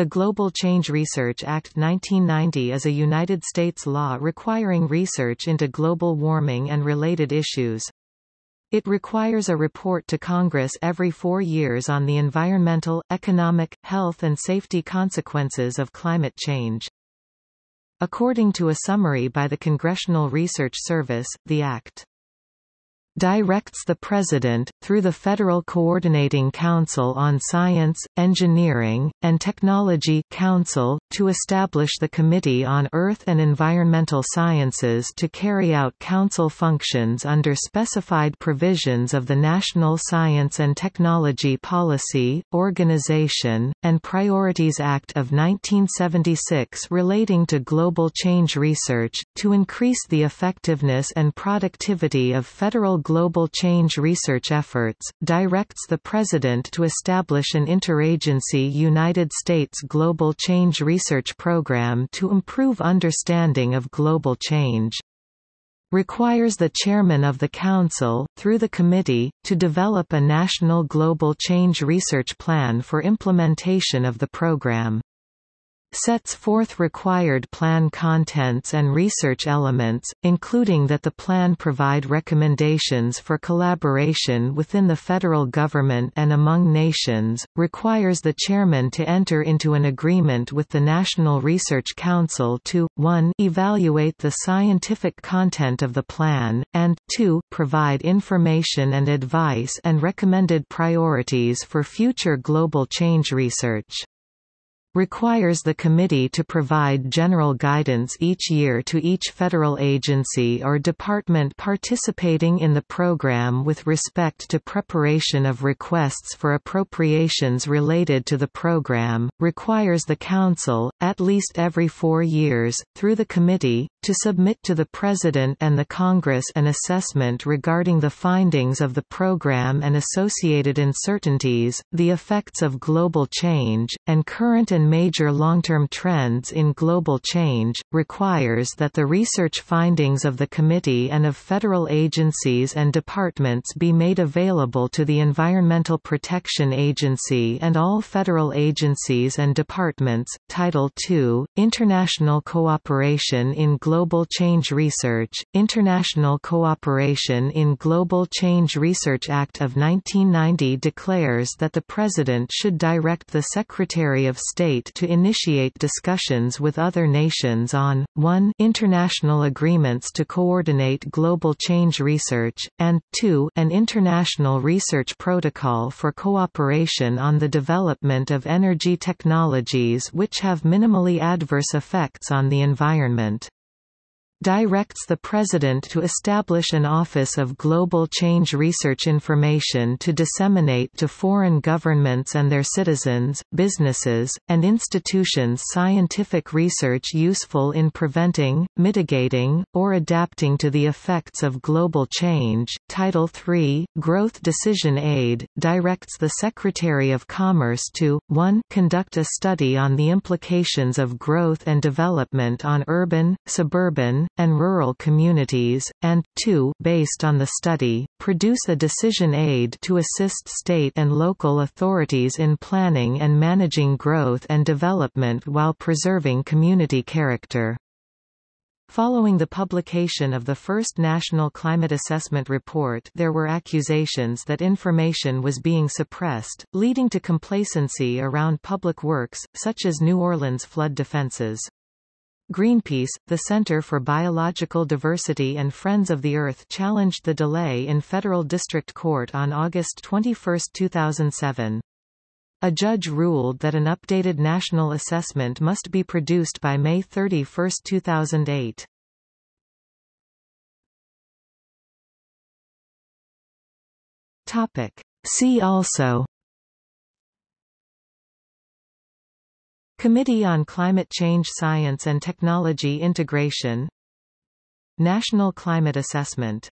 The Global Change Research Act 1990 is a United States law requiring research into global warming and related issues. It requires a report to Congress every four years on the environmental, economic, health and safety consequences of climate change. According to a summary by the Congressional Research Service, the Act directs the President, through the Federal Coordinating Council on Science, Engineering, and Technology Council, to establish the Committee on Earth and Environmental Sciences to carry out Council functions under specified provisions of the National Science and Technology Policy, Organization, and Priorities Act of 1976 relating to global change research, to increase the effectiveness and productivity of federal global change research efforts, directs the President to establish an interagency United States Global Change Research Program to improve understanding of global change. Requires the chairman of the Council, through the committee, to develop a national global change research plan for implementation of the program sets forth required plan contents and research elements, including that the plan provide recommendations for collaboration within the federal government and among nations, requires the chairman to enter into an agreement with the National Research Council to, 1 evaluate the scientific content of the plan, and, 2 provide information and advice and recommended priorities for future global change research requires the committee to provide general guidance each year to each federal agency or department participating in the program with respect to preparation of requests for appropriations related to the program, requires the Council, at least every four years, through the committee, to submit to the President and the Congress an assessment regarding the findings of the program and associated uncertainties, the effects of global change, and current and and major long-term trends in global change, requires that the research findings of the committee and of federal agencies and departments be made available to the Environmental Protection Agency and all federal agencies and departments. Title II, International Cooperation in Global Change Research, International Cooperation in Global Change Research Act of 1990 declares that the President should direct the Secretary of State state to initiate discussions with other nations on, 1 international agreements to coordinate global change research, and, 2 an international research protocol for cooperation on the development of energy technologies which have minimally adverse effects on the environment directs the President to establish an Office of Global Change Research Information to disseminate to foreign governments and their citizens, businesses, and institutions scientific research useful in preventing, mitigating, or adapting to the effects of global change. Title III, Growth Decision Aid, directs the Secretary of Commerce to, 1 conduct a study on the implications of growth and development on urban, suburban, and rural communities, and, 2 based on the study, produce a decision aid to assist state and local authorities in planning and managing growth and development while preserving community character. Following the publication of the first National Climate Assessment Report there were accusations that information was being suppressed, leading to complacency around public works, such as New Orleans flood defenses. Greenpeace, the Center for Biological Diversity and Friends of the Earth challenged the delay in federal district court on August 21, 2007. A judge ruled that an updated national assessment must be produced by May 31, 2008. Topic. See also Committee on Climate Change Science and Technology Integration National Climate Assessment